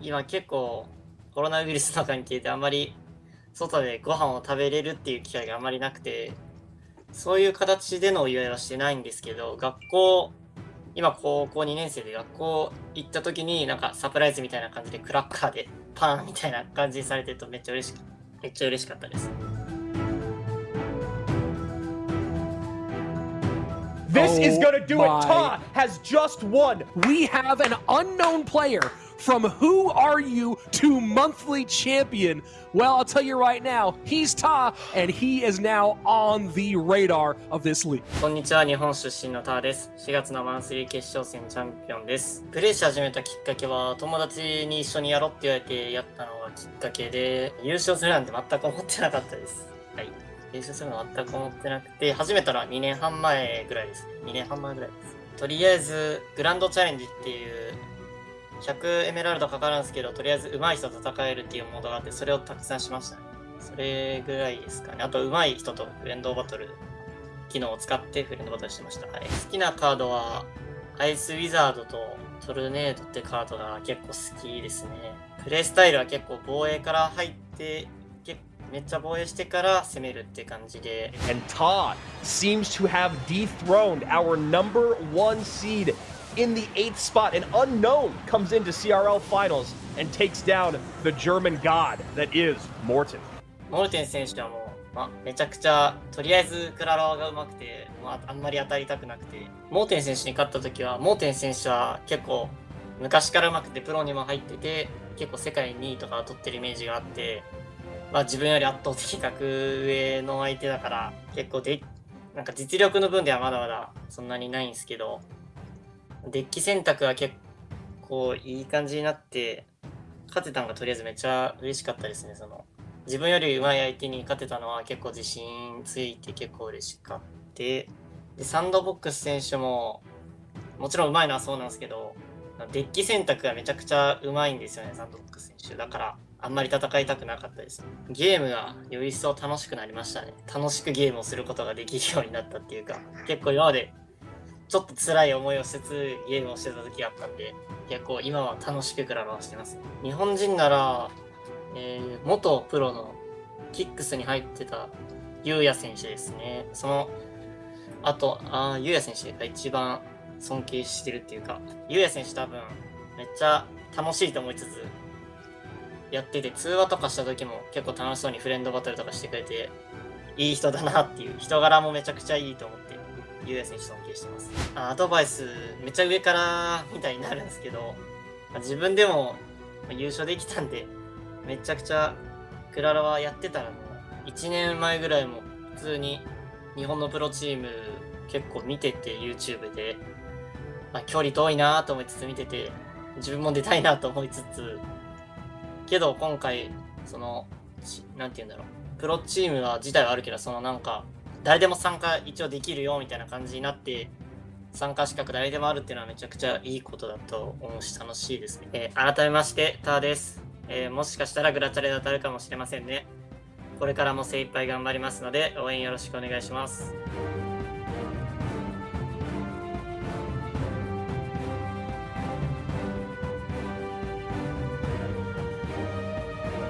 今結構コロナウイルスの関係であんまり外でご飯を食べれるっていう機会があんまりなくて、そういう形でのお祝いはしてないんですけど、学校、今高校2年生で学校行った時になんかサプライズみたいな感じでクラッカーでパンみたいな感じにされてるとめっちゃ嬉しかめっちゃ嬉しかったです。This oh is gonna do it. Ta has just won. We have an unknown player from Who Are You to monthly champion? Well, I'll tell you right now, he's Ta, and he is now on the radar of this league. こんにちは、日本出身のターです。4月のマンスリー決勝戦チャンピオンです。プレイし始めたきっかけは、友達に一緒にやろうって言われてやったのがきっかけで、優勝するなんて全く思ってなかったです。はい。練習するの全く思ってなくて、始めたら2年半前ぐらいですね。2年半前ぐらいです。とりあえず、グランドチャレンジっていう、100エメラルドかかるんですけど、とりあえず上手い人と戦えるっていうモードがあって、それをたくさんしましたね。それぐらいですかね。あと、上手い人とフレンドバトル、機能を使ってフレンドバトルしてました。はい。好きなカードは、アイスウィザードとトルネードってカードが結構好きですね。プレイスタイルは結構防衛から入ってめっちゃ防衛してから攻めるって感じで。And Todd seems to have dethroned our number one seed in the eighth spot. An unknown comes into CRL finals and takes down the German god that is Morton. モルテン選手はもう、まあ、めちゃくちゃ、とりあえずクラロワが上手くて、まあ、あんまり当たりたくなくて、モーテン選手に勝った時は、モーテン選手は結構昔から上手くてプロにも入ってて、結構世界2位とか取ってるイメージがあって、まあ自分より圧倒的格上の相手だから、結構で、なんか実力の分ではまだまだそんなにないんですけど、デッキ選択は結構いい感じになって、勝てたのがとりあえずめっちゃ嬉しかったですね。その自分より上手い相手に勝てたのは結構自信ついて結構嬉しかった。で、サンドボックス選手も、もちろん上手いのはそうなんですけど、デッキ選択がめちゃくちゃ上手いんですよね、サンドボックス選手。だから、あんまり戦いたくなかったです。ゲームがより一層楽しくなりましたね。楽しくゲームをすることができるようになったっていうか、結構今までちょっと辛い思いをしつつゲームをしてた時があったんで、結構今は楽しくクラロワしてます。日本人なら、えー、元プロのキックスに入ってたゆうや選手ですね。その、あと、あゆうや選手が一番尊敬してるっていうか、ゆうや選手多分めっちゃ楽しいと思いつつ、やってて、通話とかした時も結構楽しそうにフレンドバトルとかしてくれて、いい人だなっていう、人柄もめちゃくちゃいいと思って、ゆうや選手尊敬してます。アドバイス、めっちゃ上からみたいになるんですけど、自分でも優勝できたんで、めちゃくちゃクララはやってたらもう、1年前ぐらいも普通に日本のプロチーム結構見てて YouTube で、まあ、距離遠いなと思いつつ見てて、自分も出たいなと思いつつ、けど今回、その、なんて言うんだろう。プロチームは自体はあるけど、そのなんか、誰でも参加一応できるよみたいな感じになって、参加資格誰でもあるっていうのはめちゃくちゃいいことだと思うし楽しいですね。えー、改めまして、ターです。えー、もしかしたらグラチャレで当たるかもしれませんね。これからも精一杯頑張りますので応援よろしくお願いします。